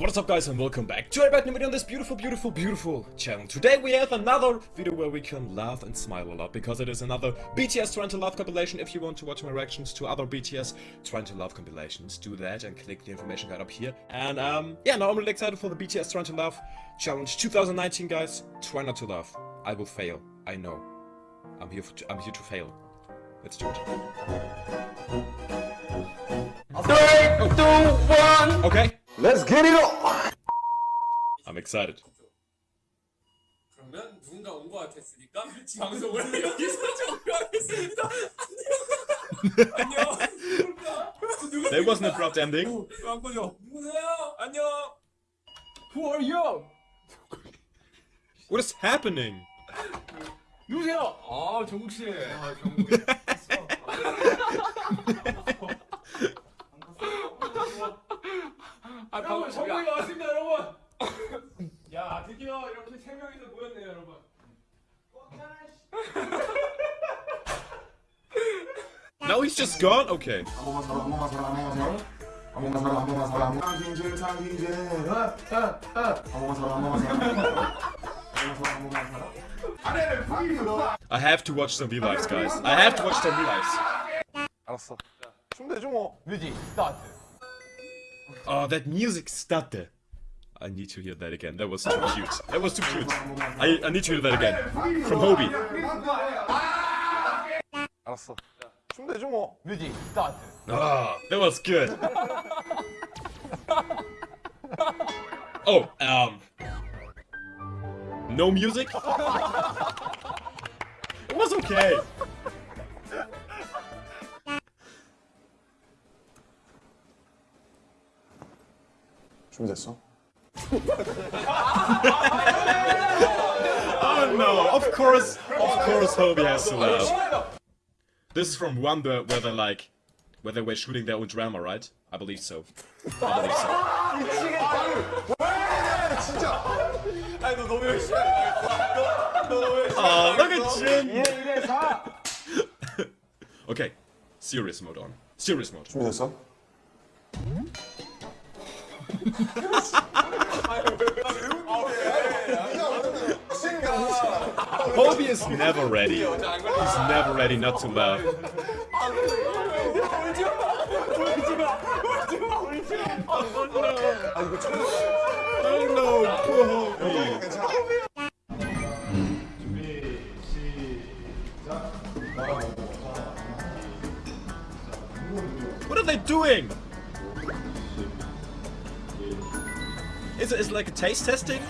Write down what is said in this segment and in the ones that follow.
What is up guys and welcome back to a brand new video on this beautiful, beautiful, beautiful channel. Today we have another video where we can laugh and smile a lot because it is another BTS Try Not to Laugh compilation. If you want to watch my reactions to other BTS Try Not to Laugh compilations, do that and click the information guide up here. And um, yeah, now I'm really excited for the BTS Try Not to Laugh challenge 2019 guys. Try not to laugh. I will fail. I know. I'm here, for, I'm here to fail. Let's do it. Three, two, one. Okay, Let's get it on. I'm excited. 그러면 누군가 온 것 같았으니까 방송을 여기서 종료하겠습니다. 안녕. 안녕. There wasn't a abrupt ending. 누구세요? 안녕. Who are you? What is happening? 누구세요? 아 정국 씨. 아 정국. 아 여러분 정국이 왔습니다 여러분. 야 드디어 이렇게 세 명이서 모였네요 여러분. Now he's just gone? Okay. 한 번만 살아, 한 번만 살아, 한 번만 살아. 한 번만 살아, 한 번만 살아. 한 번만 상진제, 상진제. 아, 아, 아. 한 번만 살아, 한 번만 살아. 한 번만 살아, 한 번만 살아. 아래를 보이는 I have to watch some V-Lives, guys. I have to watch some V-Lives. 알았어. 춤 대죠 뭐. 뮤직 스타트. Oh, that music started. I need to hear that again. That was too cute. That was too cute. I, I need to hear that again. From Hobi. Ah, that was good. Oh, um... No music? it was okay. oh no, of course, of course Hobi has to laugh. This is from Wonder where they like, where they were shooting their own drama, right? I believe so. I believe so. oh, look at Jin! okay, serious mode on. Serious mode. 준비됐어? Hobi is never ready. He's never ready not to laugh. Oh, taste testing?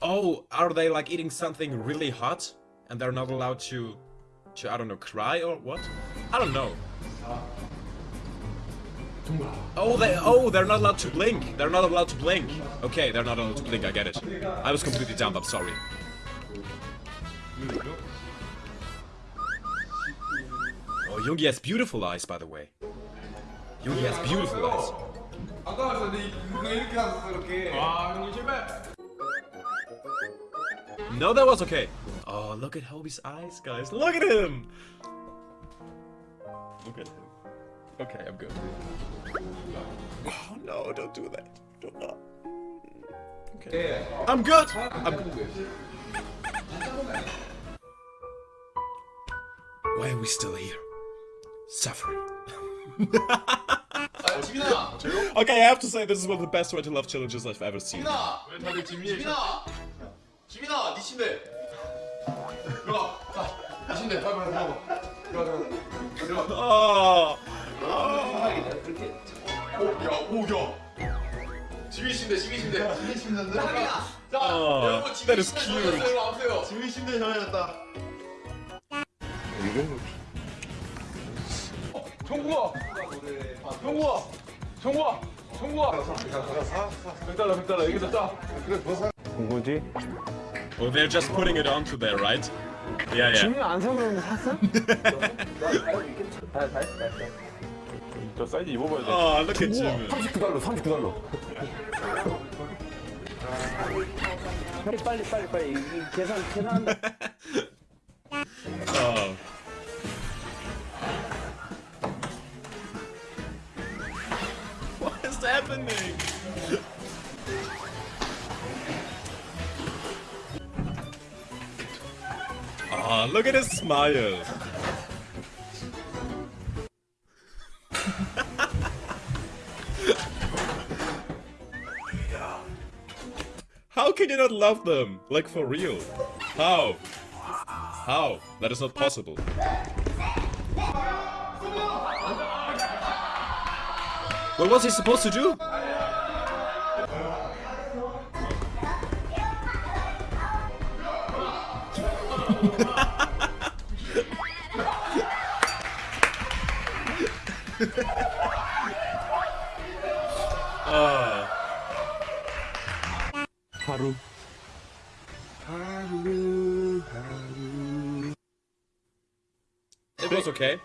Oh, are they like eating something really hot and they're not allowed to, to I don't know, cry or what? I don't know. Oh, they oh they're not allowed to blink. They're not allowed to blink. Okay, they're not allowed to blink. I get it. I was completely dumb. I'm sorry. Oh, Yoongi has beautiful eyes, by the way. Yoongi has beautiful eyes. 아까워서 이렇게 아 형님 No, that was okay. Oh, look at Hobi's eyes, guys. Look at him! Look at him. Okay, I'm good. Oh, no, don't do that. Don't. Okay. I'm good! I'm good. Why are we still here? Suffering. 지민아. Okay, I have to say this is one of the best way to love challenges I've ever seen. 지민아. 왜 다들 지민이? 지민아. 지민아, 네 침대. 들어가. 자, 네 침대. 빨리 빨리 들어가. 들어가 들어가. 들어가. 오, 야, 오, 야. 지민 침대, 지민 침대. 지민 침대인데. 자, 여러분 지민 that is 침대 cute. 전화주세요. 일로 와보세요. 지민 침대 전화했다. 정국아. 정국아. 정국아. 정국아. 100달러, 100달러. 여기서 짜. 뭐지? Oh, they're just putting it onto there, right? Yeah, yeah. 안 사면 샀어? 저 사이즈 입어봐야 돼. Oh, look at Jimmy. 39달러, 39달러. 빨리 빨리 빨리 빨리 계산 계산한다. Is happening? Oh, look at his smile. How can you not love them? Like for real? How? How? That is not possible. What was he supposed to do? 하루 It was okay.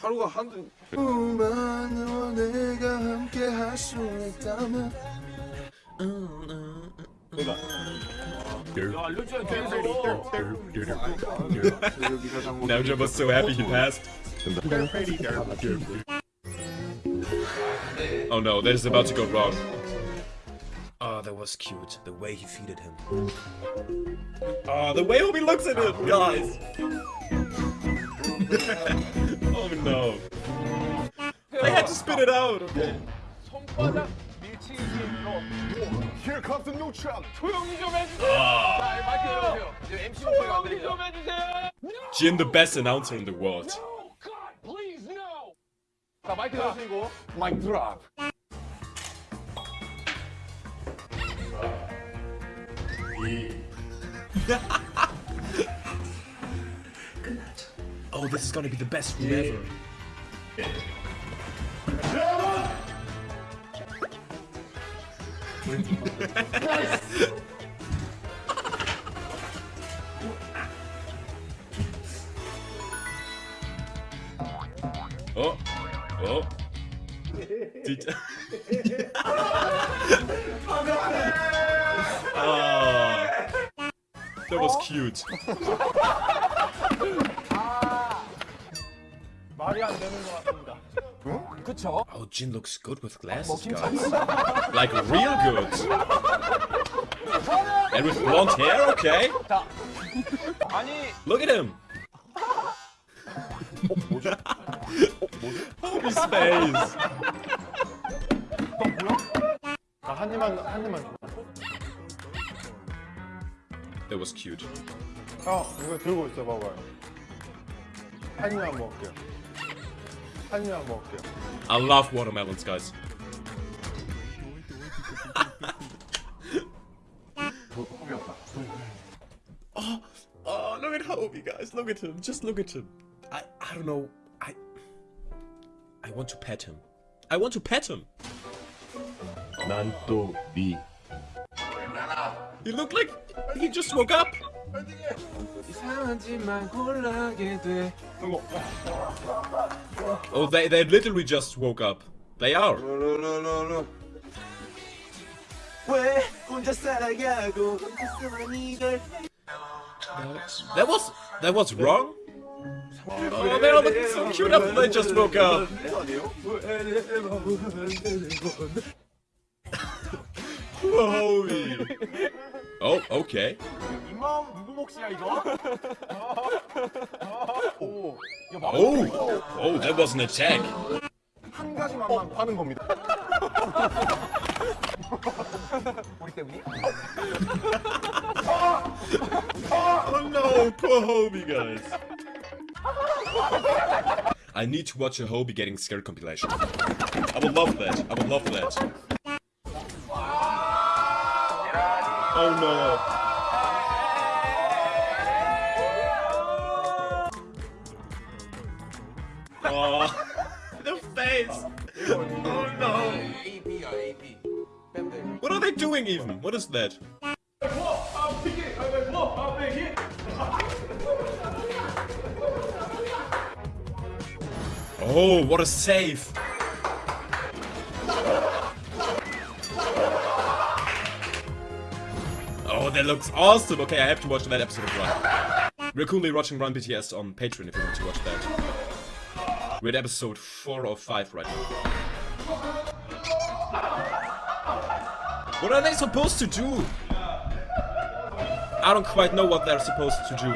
하루가 한두 만으로 내가 함께 할 수 있다면 Namjoon was so happy he passed. Oh no, that is about to go wrong. Oh, that was cute. The way he feeded him. Oh, the way Obi looks at him, guys. oh no. I had to spit it out. Okay. 손바닥 밀치기 게임으로 Here comes the new champ 조용히 좀 해주세요. 자, 마이크 열어주세요. 이제 MC 목소리가 안 네. 들리죠? 좀 해주세요. Jin, the best announcer in the world. No, God, please, no. 자, 마이크 열어주시고. Mic drop Oh, this is gonna be the best room ever. oh, oh. Did... oh, that was cute. 말이 안 되는 것 같습니다. 그쵸? Oh, Jin looks good with glasses, guys. like real good. And with blonde hair, okay. 자, 아니, Look at him. His face. 아, 한 입만 한 입만 줘. That was cute. 형 이거 들고 있어 봐봐요 한 입만 먹을게요 한입만 먹을게요. I love watermelons, guys. oh, oh, look at Hobi, guys. Look at him. Just look at him. I, I don't know. I, I want to pet him. I want to pet him. Nanto B. He looked like he just woke up. Oh, they, they literally just woke up. They are. That was that was wrong. Oh, they're all so cute after they just woke up. Holy. Oh, okay. 이거? 오, Oh, oh, that was an attack. 한 가지 맛만 파는 겁니다. 우리 때문이? Oh no, poor Hobi guys. I need to watch a Hobi getting scared compilation. I would love that. I would love that. Oh no. Oh, the face. Oh no. AP or AP. What are they doing even? What is that? Oh, what a save! Oh, that looks awesome! Okay, I have to watch that episode of Run. We're currently watching Run BTS on Patreon if you want to watch that. We're at episode 4 or 5 right now. What are they supposed to do? I don't quite know what they're supposed to do.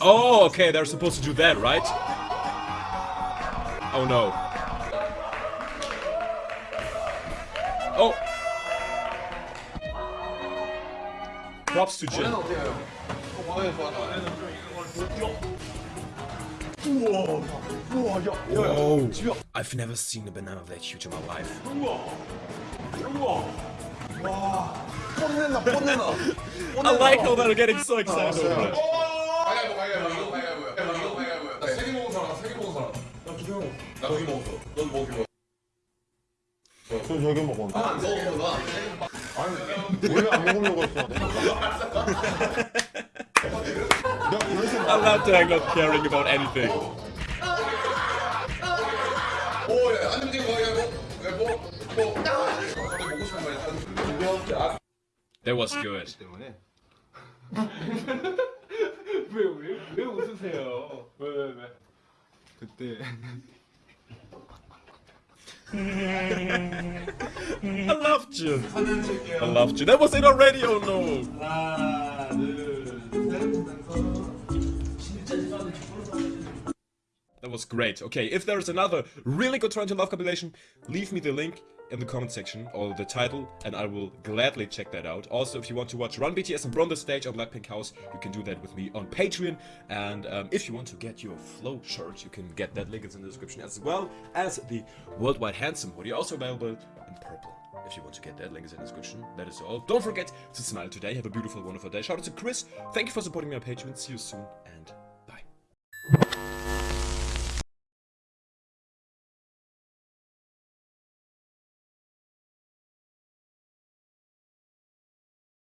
Oh, okay, they're supposed to do that, right? Oh no. Oh! Props to Jin. 어떻게 해요? 원하는 좋아하다. Whoa! I've never seen a banana that huge in my life. 뽐내나 뽐내나. I like how they're getting so excited over it. 가위바위보 가위바위보 이거 가위바위보야. 이거 가위바위보야. 나세개 먹은 사람 세개 먹은 사람. 나 두 개 먹었어. 나 두 개 먹었어. 넌 뭐 개 먹었어? 저 저기 먹어. 안 먹었구나. 아니 원래 안 먹으려고 했어. 내가 그래서 I love that I'm not caring about anything. 오, 야, 안 움직이고 가위바위보. 가위바위보. 뭐. 갑자기 먹고 싶은 말 했다. That was good. 때문에. 왜왜 왜 웃으세요? 왜 왜 왜? 그때 I love you. I love you. That was it already, oh no! That was great. Okay, if there's another really good Try Not to Laugh compilation, leave me the link in the comment section or the title and I will gladly check that out. Also, if you want to watch Run BTS and the Stage or Blackpink House, you can do that with me on Patreon. And um, if you want to get your Flow shirt, you can get that link is in the description as well as the Worldwide Handsome hoodie, also available in purple. If you want to get that, link is in the description. That is all. Don't forget to smile today. Have a beautiful, wonderful day. Shout out to Chris. Thank you for supporting me on Patreon. See you soon